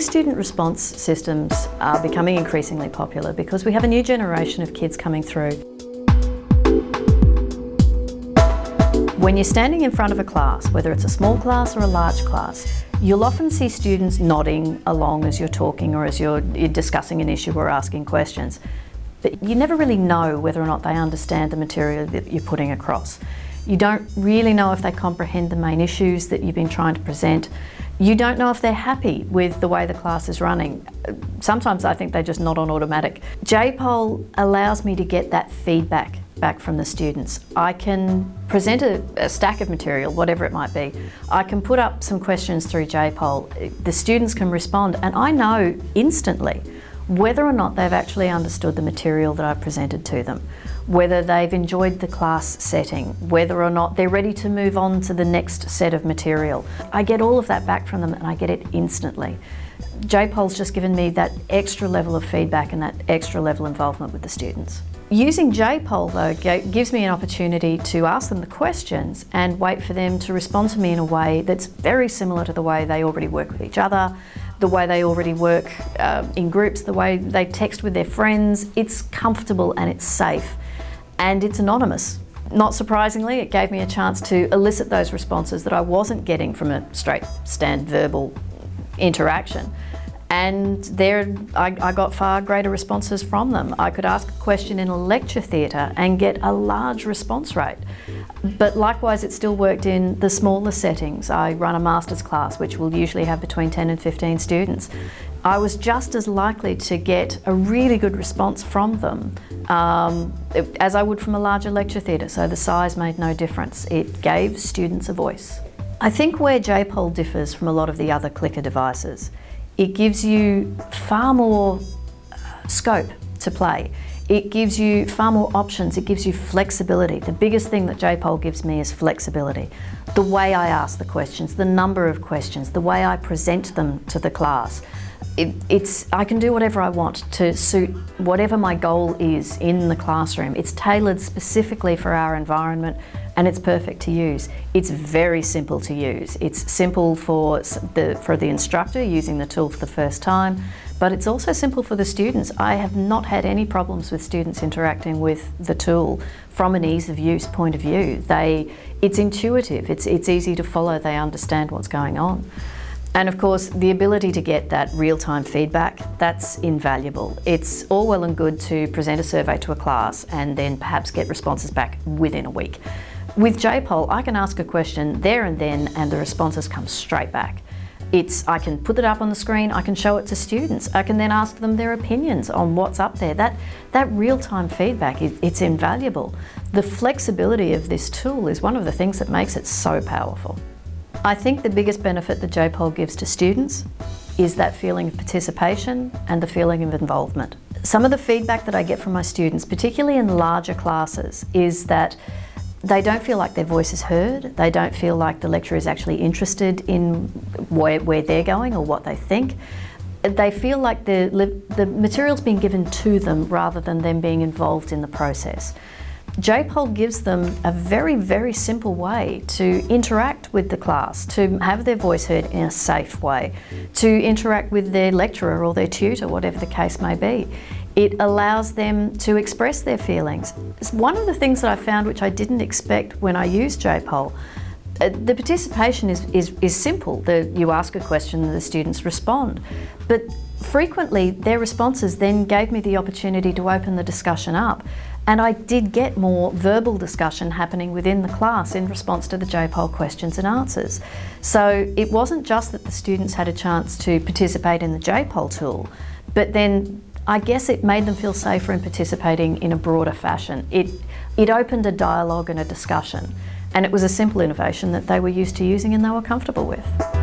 student response systems are becoming increasingly popular because we have a new generation of kids coming through. When you're standing in front of a class, whether it's a small class or a large class, you'll often see students nodding along as you're talking or as you're, you're discussing an issue or asking questions. But you never really know whether or not they understand the material that you're putting across. You don't really know if they comprehend the main issues that you've been trying to present. You don't know if they're happy with the way the class is running. Sometimes I think they're just not on automatic. JPOL allows me to get that feedback back from the students. I can present a, a, stack of material, whatever it might be. I can put up some questions through JPOL. The students can respond and I know instantly whether or not they've actually understood the material that I've presented to them, whether they've enjoyed the class setting, whether or not they're ready to move on to the next set of material. I get all of that back from them and I get it instantly. JPOL's just given me that extra level of feedback and that extra level involvement with the students. Using JPOL though gives me an opportunity to ask them the questions and wait for them to respond to me in a way that's very similar to the way they already work with each other, the way they already work uh, in groups, the way they text with their friends. It's comfortable and it's safe and it's anonymous. Not surprisingly, it gave me a chance to elicit those responses that I wasn't getting from a straight stand verbal interaction. And there I, I, got far greater responses from them. I could ask a question in a lecture theatre and get a large response rate. But likewise, it still worked in the smaller settings. I run a master's class, which will usually have between 10 and 15 students. I was just as likely to get a really good response from them um, as I would from a larger lecture theatre, so the size made no difference. It gave students a voice. I think where JPOL differs from a lot of the other clicker devices it gives you far more uh, scope to play. It gives you far more options, it gives you flexibility. The biggest thing that JPOL gives me is flexibility. The way I ask the questions, the number of questions, the way I present them to the class. It, it's, I can do whatever I want to suit whatever my goal is in the classroom. It's tailored specifically for our environment and it's perfect to use. It's very simple to use. It's simple for the, for the instructor using the tool for the first time, but it's also simple for the students. I have not had any problems with students interacting with the tool from an ease of use point of view. They, it's intuitive, it's, it's easy to follow, they understand what's going on. And of course, the ability to get that real-time feedback, that's invaluable. It's all well and good to present a survey to a class and then perhaps get responses back within a week. With JPOL, I can ask a question there and then and the responses come straight back. It's, I can put it up on the screen, I can show it to students, I can then ask them their opinions on what's up there. That, that real-time feedback, it's invaluable. The flexibility of this tool is one of the things that makes it so powerful. I think the biggest benefit that JPOL gives to students is that feeling of participation and the feeling of involvement. Some of the feedback that I get from my students, particularly in larger classes, is that they don't feel like their voice is heard, they don't feel like the lecturer is actually interested in where, where they're going or what they think. They feel like the, the material's being given to them rather than them being involved in the process. JPOL gives them a very, very simple way to interact with the class, to have their voice heard in a safe way, to interact with their lecturer or their tutor, whatever the case may be. It allows them to express their feelings. It's one of the things that I found which I didn't expect when I used JPOL, uh, the participation is, is, is simple. The, you ask a question and the students respond. But frequently their responses then gave me the opportunity to open the discussion up and I did get more verbal discussion happening within the class in response to the JPOL questions and answers. So it wasn't just that the students had a chance to participate in the JPOL tool, but then I guess it made them feel safer in participating in a broader fashion. It, it opened a dialogue and a discussion, and it was a simple innovation that they were used to using and they were comfortable with.